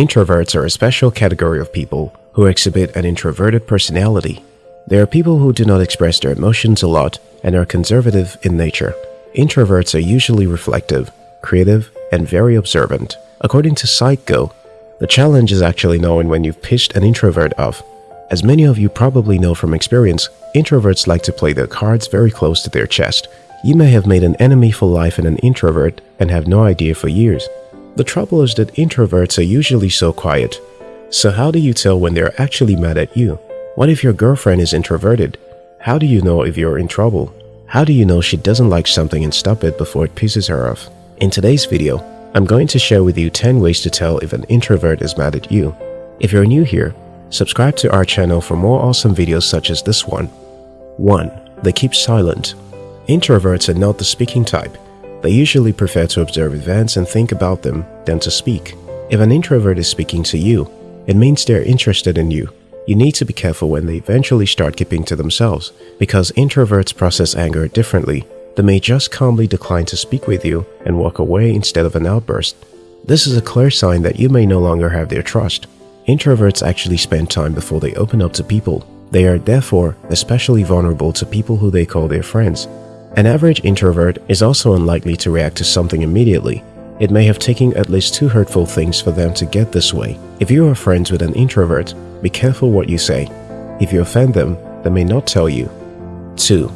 Introverts are a special category of people who exhibit an introverted personality. They are people who do not express their emotions a lot and are conservative in nature. Introverts are usually reflective, creative, and very observant. According to PsychGo, the challenge is actually knowing when you've pissed an introvert off. As many of you probably know from experience, introverts like to play their cards very close to their chest. You may have made an enemy for life in an introvert and have no idea for years. The trouble is that introverts are usually so quiet. So how do you tell when they're actually mad at you? What if your girlfriend is introverted? How do you know if you're in trouble? How do you know she doesn't like something and stop it before it pisses her off? In today's video, I'm going to share with you 10 ways to tell if an introvert is mad at you. If you're new here, subscribe to our channel for more awesome videos such as this one. 1. They keep silent. Introverts are not the speaking type. They usually prefer to observe events and think about them than to speak. If an introvert is speaking to you, it means they're interested in you. You need to be careful when they eventually start keeping to themselves because introverts process anger differently they may just calmly decline to speak with you and walk away instead of an outburst. This is a clear sign that you may no longer have their trust. Introverts actually spend time before they open up to people. They are therefore especially vulnerable to people who they call their friends. An average introvert is also unlikely to react to something immediately. It may have taken at least two hurtful things for them to get this way. If you are friends with an introvert, be careful what you say. If you offend them, they may not tell you. 2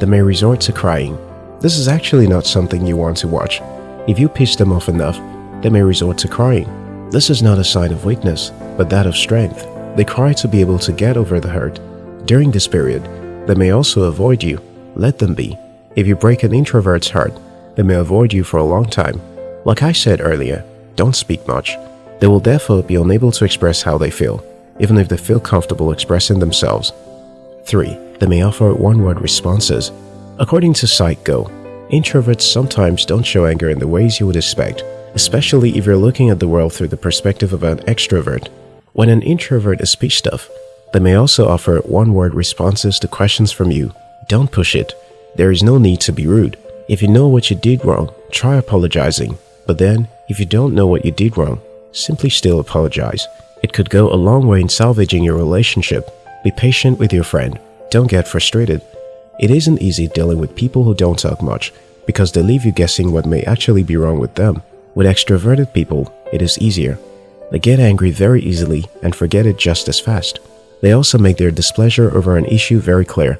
they may resort to crying. This is actually not something you want to watch. If you piss them off enough, they may resort to crying. This is not a sign of weakness, but that of strength. They cry to be able to get over the hurt. During this period, they may also avoid you. Let them be. If you break an introvert's heart, they may avoid you for a long time. Like I said earlier, don't speak much. They will therefore be unable to express how they feel, even if they feel comfortable expressing themselves. 3 they may offer one-word responses. According to PsychGo, introverts sometimes don't show anger in the ways you would expect, especially if you're looking at the world through the perspective of an extrovert. When an introvert is pissed off, they may also offer one-word responses to questions from you. Don't push it. There is no need to be rude. If you know what you did wrong, try apologizing. But then, if you don't know what you did wrong, simply still apologize. It could go a long way in salvaging your relationship. Be patient with your friend. Don't get frustrated. It isn't easy dealing with people who don't talk much because they leave you guessing what may actually be wrong with them. With extroverted people, it is easier. They get angry very easily and forget it just as fast. They also make their displeasure over an issue very clear.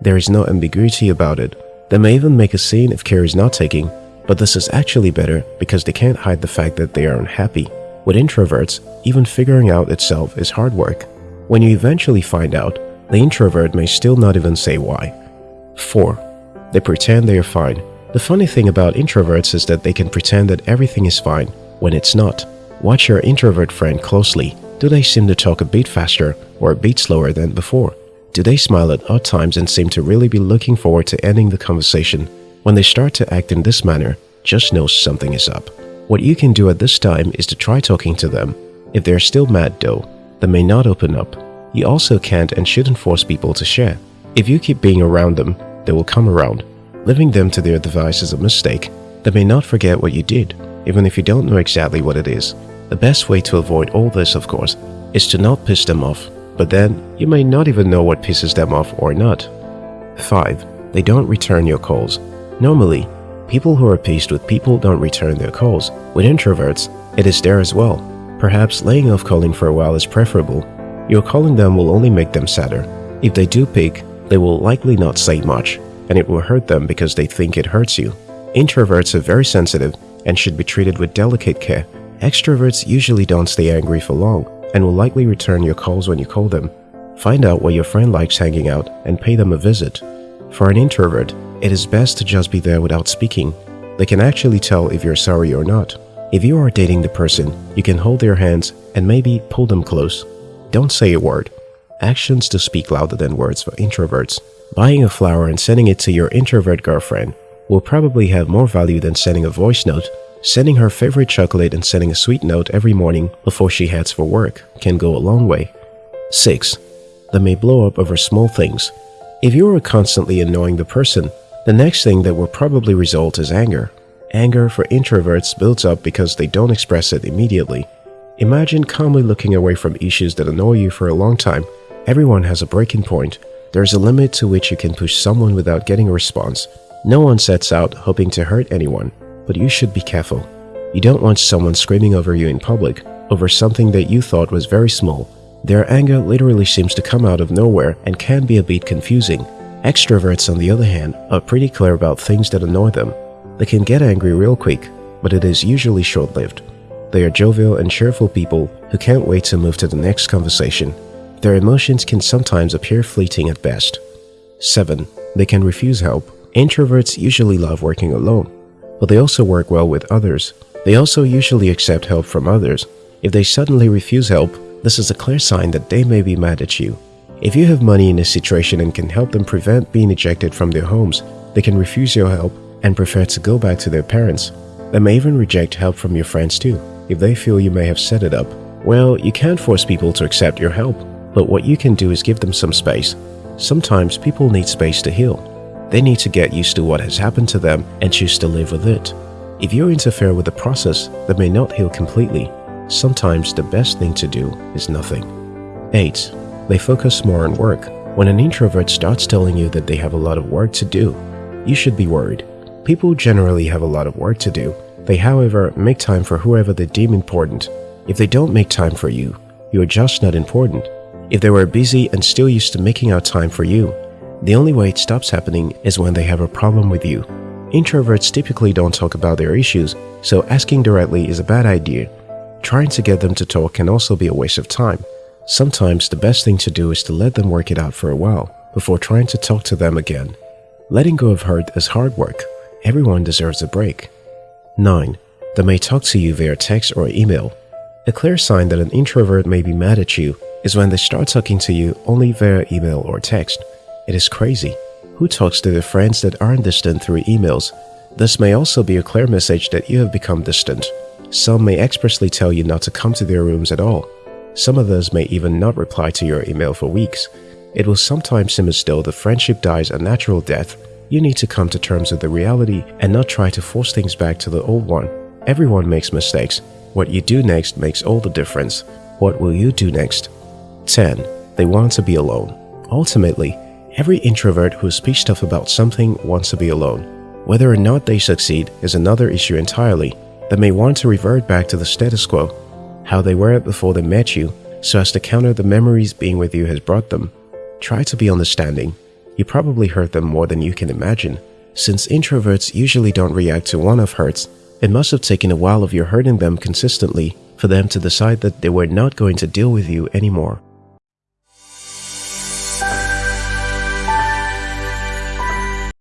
There is no ambiguity about it. They may even make a scene if care is not taking, but this is actually better because they can't hide the fact that they are unhappy. With introverts, even figuring out itself is hard work. When you eventually find out, the introvert may still not even say why. 4. They pretend they are fine. The funny thing about introverts is that they can pretend that everything is fine when it's not. Watch your introvert friend closely. Do they seem to talk a bit faster or a bit slower than before? Do they smile at odd times and seem to really be looking forward to ending the conversation? When they start to act in this manner, just know something is up. What you can do at this time is to try talking to them. If they're still mad though, they may not open up. You also can't and shouldn't force people to share. If you keep being around them, they will come around. Leaving them to their device is a mistake. They may not forget what you did, even if you don't know exactly what it is. The best way to avoid all this, of course, is to not piss them off, but then you may not even know what pisses them off or not. 5. They don't return your calls. Normally, people who are pissed with people don't return their calls. With introverts, it is there as well. Perhaps laying off calling for a while is preferable your calling them will only make them sadder. If they do pick, they will likely not say much, and it will hurt them because they think it hurts you. Introverts are very sensitive and should be treated with delicate care. Extroverts usually don't stay angry for long and will likely return your calls when you call them. Find out where your friend likes hanging out and pay them a visit. For an introvert, it is best to just be there without speaking. They can actually tell if you're sorry or not. If you are dating the person, you can hold their hands and maybe pull them close. Don't say a word. Actions do speak louder than words for introverts. Buying a flower and sending it to your introvert girlfriend will probably have more value than sending a voice note. Sending her favorite chocolate and sending a sweet note every morning before she heads for work can go a long way. 6. They may blow up over small things. If you are constantly annoying the person, the next thing that will probably result is anger. Anger for introverts builds up because they don't express it immediately. Imagine calmly looking away from issues that annoy you for a long time. Everyone has a breaking point. There's a limit to which you can push someone without getting a response. No one sets out hoping to hurt anyone, but you should be careful. You don't want someone screaming over you in public over something that you thought was very small. Their anger literally seems to come out of nowhere and can be a bit confusing. Extroverts, on the other hand, are pretty clear about things that annoy them. They can get angry real quick, but it is usually short-lived. They are jovial and cheerful people who can't wait to move to the next conversation. Their emotions can sometimes appear fleeting at best. 7. They can refuse help. Introverts usually love working alone, but they also work well with others. They also usually accept help from others. If they suddenly refuse help, this is a clear sign that they may be mad at you. If you have money in a situation and can help them prevent being ejected from their homes, they can refuse your help and prefer to go back to their parents. They may even reject help from your friends too, if they feel you may have set it up. Well, you can't force people to accept your help, but what you can do is give them some space. Sometimes people need space to heal. They need to get used to what has happened to them and choose to live with it. If you interfere with the process that may not heal completely, sometimes the best thing to do is nothing. 8. They focus more on work. When an introvert starts telling you that they have a lot of work to do, you should be worried. People generally have a lot of work to do. They, however, make time for whoever they deem important. If they don't make time for you, you are just not important. If they were busy and still used to making out time for you, the only way it stops happening is when they have a problem with you. Introverts typically don't talk about their issues, so asking directly is a bad idea. Trying to get them to talk can also be a waste of time. Sometimes the best thing to do is to let them work it out for a while before trying to talk to them again. Letting go of hurt is hard work. Everyone deserves a break. 9. They may talk to you via text or email. A clear sign that an introvert may be mad at you is when they start talking to you only via email or text. It is crazy. Who talks to their friends that aren't distant through emails? This may also be a clear message that you have become distant. Some may expressly tell you not to come to their rooms at all. Some others may even not reply to your email for weeks. It will sometimes seem as though the friendship dies a natural death. You need to come to terms with the reality and not try to force things back to the old one. Everyone makes mistakes. What you do next makes all the difference. What will you do next? 10. They want to be alone. Ultimately, every introvert who speaks tough about something wants to be alone. Whether or not they succeed is another issue entirely. They may want to revert back to the status quo, how they were before they met you, so as to counter the memories being with you has brought them. Try to be understanding. You probably hurt them more than you can imagine. Since introverts usually don't react to one-off hurts, it must have taken a while of your hurting them consistently for them to decide that they were not going to deal with you anymore.